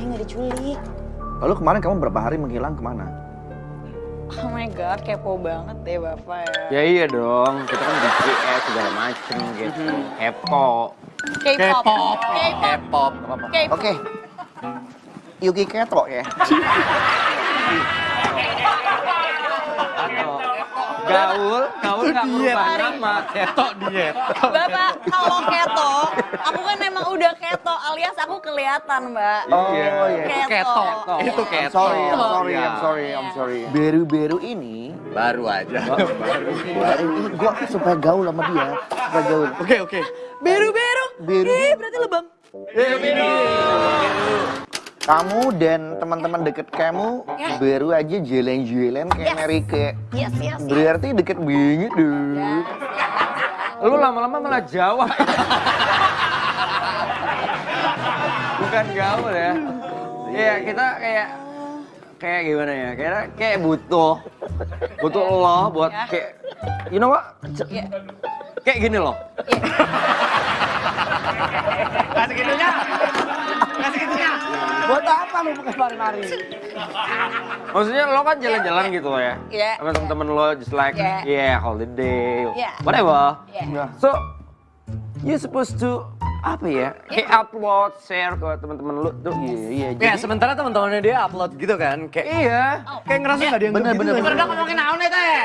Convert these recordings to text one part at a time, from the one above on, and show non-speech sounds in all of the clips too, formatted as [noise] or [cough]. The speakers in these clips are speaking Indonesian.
saya nggak diculik. Lalu kemarin kamu berapa hari menghilang ke mana? Oh my god, kepo banget deh bapak ya. Ya iya dong, kita kan di CS segala macem gitu. Kepo. K-pop. K-pop. Oke. Yuki Keto ya. [laughs] Gaul, gaul nggak merubah nama. Keto diet. Bapak, kalau keto, aku kan memang udah keto alias aku kelihatan, Mbak. Oh Iya. iya. Keto. Keto. Itu I'm keto. sorry, I'm sorry. I'm sorry, I'm Iya. sorry. Beru-beru ini, Baru aja. baru ini gua supaya gaul sama dia, supaya gaul. Oke, oke. Beru-beru. Beru. Ih, berarti lebam. Kamu dan teman-teman deket kamu Ya. baru aja jalan-jalan kayak Yes. Mary Kay. Yes, yes, yes. Berarti deket banget dong. Yes, Lu lama-lama malah Jawa. Bukan gaul ya. Iya, kita kayak kayak gimana ya? Kayak kayak butuh butuh lo buat Ya. kayak you know what? Iya. Kayak gini loh. Iya. [laughs] Kasih gitunya. Buat apa lu pakai mari-mari? Maksudnya lo kan jalan-jalan gitu loh ya. Iya. Sama temen-temen lo just like Iya. yeah, holiday, Iya. whatever. Iya. So you supposed to apa ya? Kayak upload, share ke teman-teman lo tuh. Iya, iya. Ya, Jadi sementara teman-temannya dia upload gitu kan. Kayak Iya. kayak ngerasa nggak dianggap bener, gitu. bener, bener. Udah ngomongin naon teh.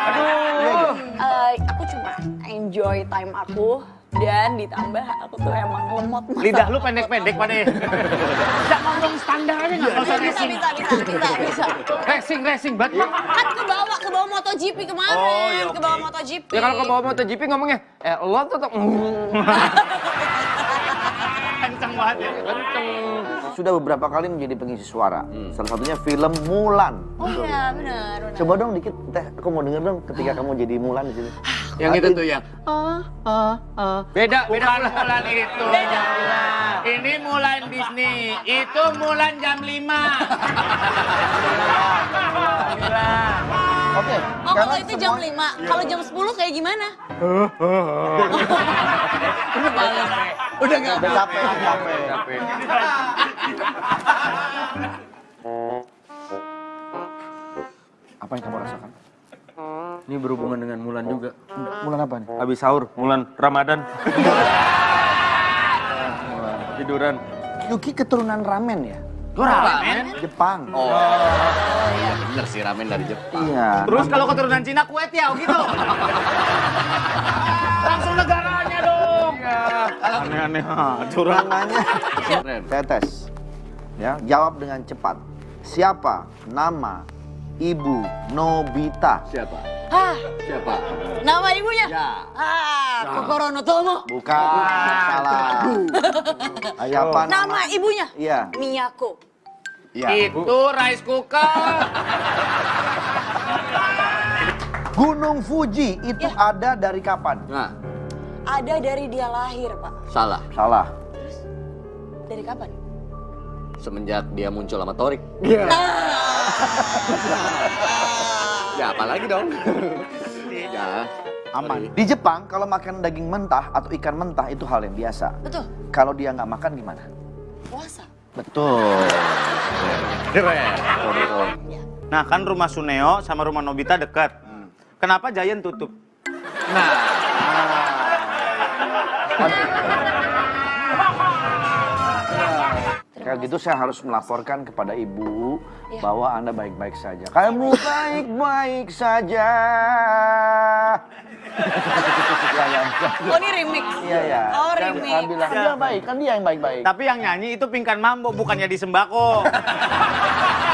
Aduh. Eh, aku cuma enjoy time aku dan ditambah aku tuh emang lemot mata. Lidah lu pendek-pendek pada. Bisa ngomong standar aja nggak usah bisa, racing. bisa, bisa, bisa, bisa. Racing, racing, banget. Kan ke bawah, ke bawah MotoGP kemarin, Oh, iya, ke bawah MotoGP. Ya kalau ke bawah MotoGP ngomongnya, eh lo tuh tuh [laughs] Kenceng banget ya. kenceng. sudah beberapa kali menjadi pengisi suara. Salah satunya film Mulan. Oh iya, benar, benar. Coba dong dikit, teh. Aku mau denger dong ketika kamu jadi Mulan di sini. Yang itu tuh yang. Beda, beda Bukan pula. Mulan itu. Beda. Ini Mulan Disney. Itu Mulan jam 5. Oke. Oh kalau itu jam 5, kalau jam 10 kayak gimana? [laughs] Udah nggak Udah capek, udah capek. Capek. Apa yang kamu rasakan? Ini berhubungan dengan Mulan juga. Mulan apa nih? Habis sahur, Mulan Ramadan. [laughs] Tiduran. Yuki keturunan ramen ya? Kok ramen? Jepang. Oh, iya bener sih ramen dari Jepang. Iya. Terus kalau keturunan Cina kue tiao gitu. [laughs] Langsung negaranya dong. Aneh-aneh. Turunnannya. Keren. Saya tes. Ya, jawab dengan cepat. Siapa nama ibu Nobita? Siapa? Hah, Siapa? nama ibunya? Ya. Ah, Kokoro no Tomo. Bukan, salah. Ayo apa Nama ibunya? Iya. Miyako. Iya. Itu rice cooker. Gunung Fuji itu Ya. ada dari kapan? Nah, Ada dari dia lahir, Pak. salah. Salah. Dari kapan? Semenjak dia muncul sama Torik. Iya. Ya, apalagi dong? [laughs] ya. Aman. Di Jepang kalau makan daging mentah atau ikan mentah itu hal yang biasa. Betul, Kalau dia nggak makan gimana? puasa. Betul. Keren. Nah kan rumah Suneo sama rumah Nobita dekat. Kenapa Giant tutup? [laughs] Kalau gitu saya harus melaporkan kepada ibu Iya. bahwa anda baik-baik saja. Kamu baik-baik saja. [laughs] ya, ya. Oh ini remix. Iya ya. Oh Kan, remix. ah, bilang dia baik, kan dia yang baik-baik. Tapi yang nyanyi itu Pingkan Mambo bukannya di sembako. [laughs]